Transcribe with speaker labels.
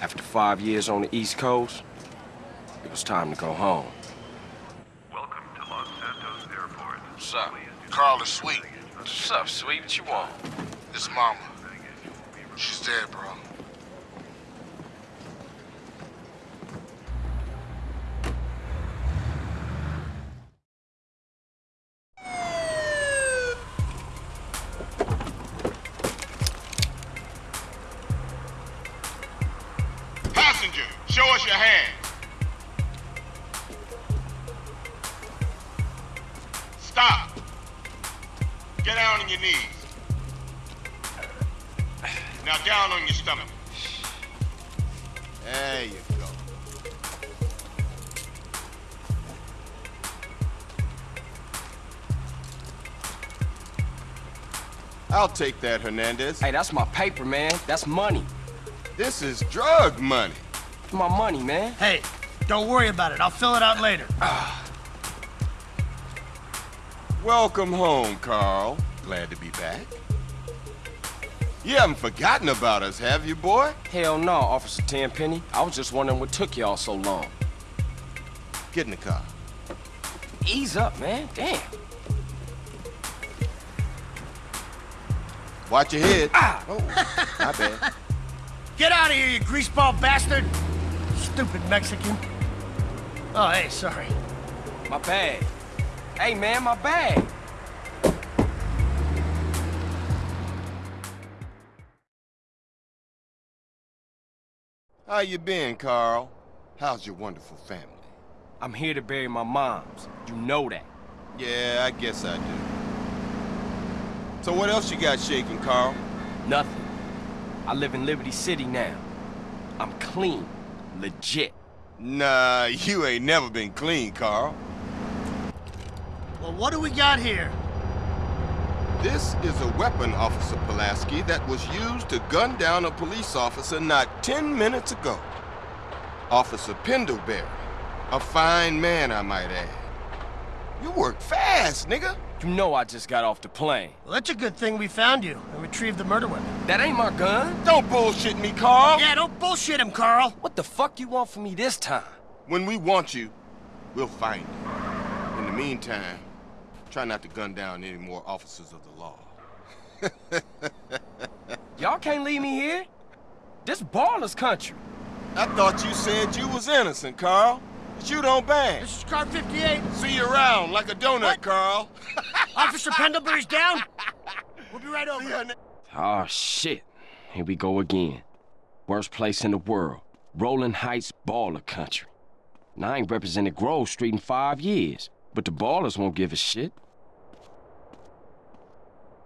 Speaker 1: After five years on the East Coast, it was time to go home.
Speaker 2: Welcome to Los Santos Airport.
Speaker 1: What's up?
Speaker 3: Carl is sweet.
Speaker 1: What's up, sweet? What you want?
Speaker 3: His mama. She's dead, bro.
Speaker 4: Passenger, show us your hand. Stop. Get down on your knees. Now down on your stomach. There you go.
Speaker 5: I'll take that, Hernandez.
Speaker 1: Hey, that's my paper, man. That's money.
Speaker 5: This is drug money.
Speaker 1: My money, man.
Speaker 6: Hey, don't worry about it. I'll fill it out later.
Speaker 5: Welcome home, Carl. Glad to be back. You haven't forgotten about us, have you, boy?
Speaker 1: Hell no, Officer Tenpenny. I was just wondering what took y'all so long.
Speaker 5: Get in the car.
Speaker 1: Ease up, man. Damn.
Speaker 5: Watch your head. Ah! Oh, my bad.
Speaker 6: Get out of here, you greaseball bastard! Stupid Mexican. Oh, hey, sorry.
Speaker 1: My bag. Hey, man, my bag.
Speaker 5: How you been, Carl? How's your wonderful family?
Speaker 1: I'm here to bury my moms. You know that.
Speaker 5: Yeah, I guess I do. So what else you got shaking, Carl?
Speaker 1: Nothing. I live in Liberty City now. I'm clean. Legit.
Speaker 5: Nah, you ain't never been clean, Carl.
Speaker 6: Well, what do we got here?
Speaker 5: This is a weapon, Officer Pulaski, that was used to gun down a police officer not 10 minutes ago. Officer Pendlebury. A fine man, I might add. You work fast, nigga.
Speaker 1: You know I just got off the plane.
Speaker 6: Well, that's a good thing we found you and retrieved the murder weapon.
Speaker 1: That ain't my gun.
Speaker 5: Don't bullshit me, Carl.
Speaker 6: Yeah, don't bullshit him, Carl.
Speaker 1: What the fuck you want from me this time?
Speaker 5: When we want you, we'll find you. In the meantime, try not to gun down any more officers of the law.
Speaker 1: Y'all can't leave me here. This Ballas country.
Speaker 5: I thought you said you was innocent, Carl. But you don't bang.
Speaker 6: This is car 58.
Speaker 5: See you around like a donut,
Speaker 6: What?
Speaker 5: Carl.
Speaker 6: Officer Pendlebury's down. We'll be right over.
Speaker 5: See
Speaker 1: Oh, shit. Here we go again. Worst place in the world. Rolling Heights Ballas country. Now, I ain't represented Grove Street in five years, but the Ballas won't give a shit.